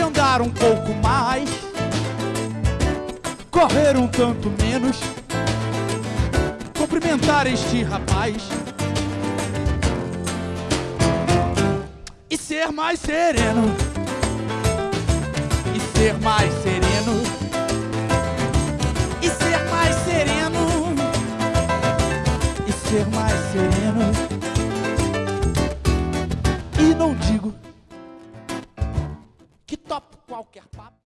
andar um pouco mais, correr um tanto menos, cumprimentar este rapaz e ser mais sereno, e ser mais sereno, e ser mais sereno, e ser mais sereno. Topo qualquer papo.